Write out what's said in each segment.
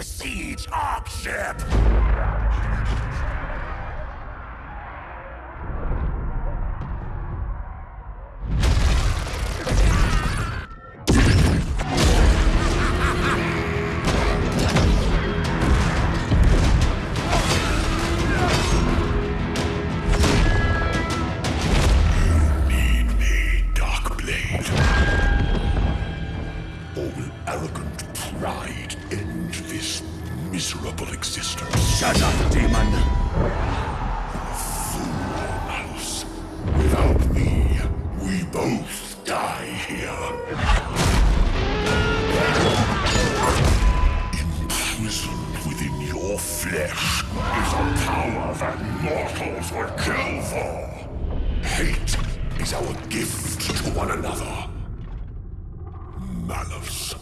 Siege Ark ship! need me, Darkblade. Or will arrogant pride end this miserable existence? Shut up, demon! Fool, Malus. Without me, we both die here. Imprisoned within your flesh is a power that mortals would kill for. Hate is our gift to one another. Malus.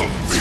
Shall we?